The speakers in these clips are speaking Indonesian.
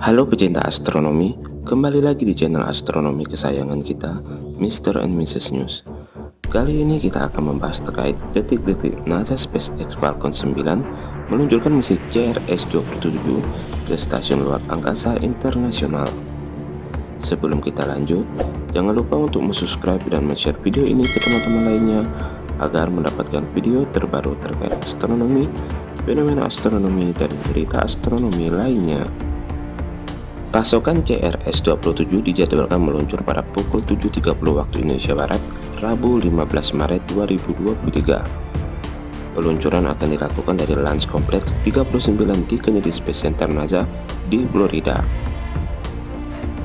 Halo pecinta astronomi, kembali lagi di channel astronomi kesayangan kita, Mr. and Mrs. News. Kali ini kita akan membahas terkait detik-detik NASA SpaceX Falcon 9 meluncurkan misi CRS-27 ke stasiun luar angkasa internasional. Sebelum kita lanjut, jangan lupa untuk subscribe dan share video ini ke teman-teman lainnya agar mendapatkan video terbaru terkait astronomi, fenomena astronomi, dan berita astronomi lainnya. Pasokan CRS-27 dijadwalkan meluncur pada pukul 7.30 waktu Indonesia Barat, Rabu 15 Maret 2023. Peluncuran akan dilakukan dari Launch Complex 39 di Kennedy Space Center NASA di Florida.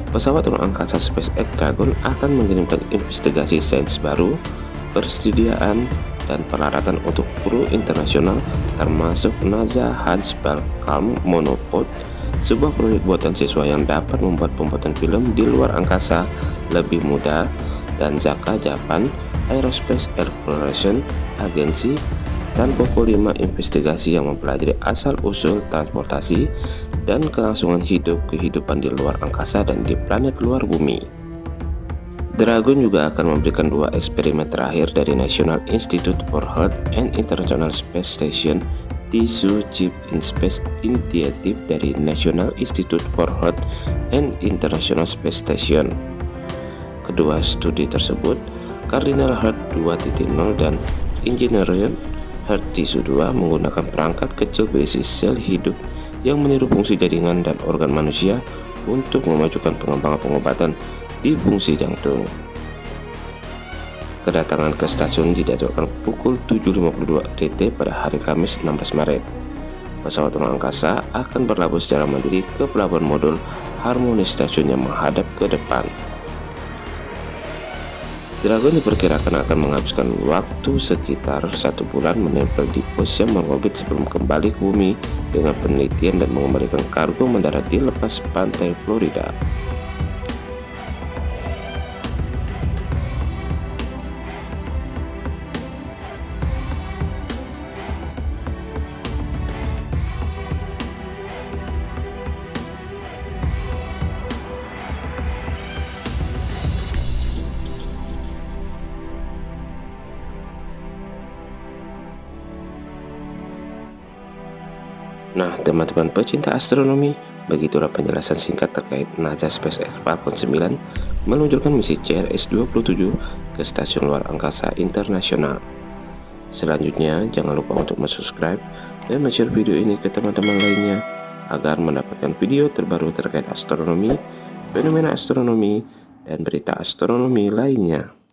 Pesawat ruang angkasa SpaceX Dragon akan mengirimkan investigasi sains baru, persediaan, dan peralatan untuk kru internasional termasuk NASA Hans Balkalm Monopod sebuah proyek buatan siswa yang dapat membuat pembuatan film di luar angkasa lebih mudah dan Zaka Japan Aerospace Exploration Agency dan pokok 5 investigasi yang mempelajari asal-usul transportasi dan kelangsungan hidup kehidupan di luar angkasa dan di planet luar bumi. Dragon juga akan memberikan dua eksperimen terakhir dari National Institute for Health and International Space Station Tissue Chip in Space Initiative dari National Institute for Health and International Space Station. Kedua studi tersebut, Cardinal Heart 2.0 dan Engineering Heart Tissue 2 menggunakan perangkat kecil berisi sel hidup yang meniru fungsi jaringan dan organ manusia untuk memajukan pengembangan pengobatan di fungsi jantung. Kedatangan ke stasiun dijadwalkan pukul 7.52 RT pada hari Kamis 16 Maret. Pesawat ruang angkasa akan berlabuh secara mandiri ke pelabuhan modul Harmoni stasiun yang menghadap ke depan. Dragon diperkirakan akan menghabiskan waktu sekitar satu bulan menempel di pos yang mengorbit sebelum kembali ke bumi dengan penelitian dan mengembalikan kargo mendarat di lepas pantai Florida. Nah, teman-teman pecinta astronomi, begitulah penjelasan singkat terkait NASA SpaceX Falcon 9 meluncurkan misi CRS-27 ke stasiun luar angkasa internasional. Selanjutnya, jangan lupa untuk subscribe dan share video ini ke teman-teman lainnya agar mendapatkan video terbaru terkait astronomi, fenomena astronomi, dan berita astronomi lainnya.